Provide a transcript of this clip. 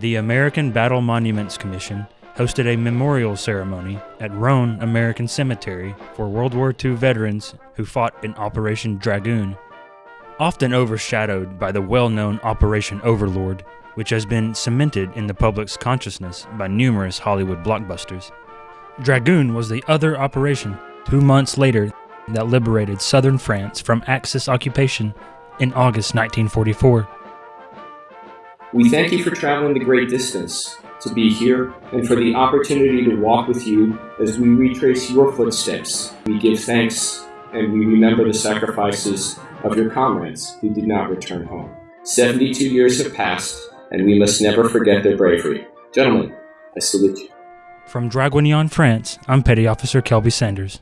The American Battle Monuments Commission hosted a memorial ceremony at Rhone American Cemetery for World War II veterans who fought in Operation Dragoon. Often overshadowed by the well known Operation Overlord, which has been cemented in the public's consciousness by numerous Hollywood blockbusters. Dragoon was the other operation, two months later, that liberated southern France from Axis occupation in August 1944. We thank you for traveling the great distance to be here and for the opportunity to walk with you as we retrace your footsteps. We give thanks and we remember the sacrifices of your comrades who did not return home. 72 years have passed, and we must never forget their bravery. Gentlemen, I salute you. From Draguignan, France, I'm Petty Officer Kelby Sanders.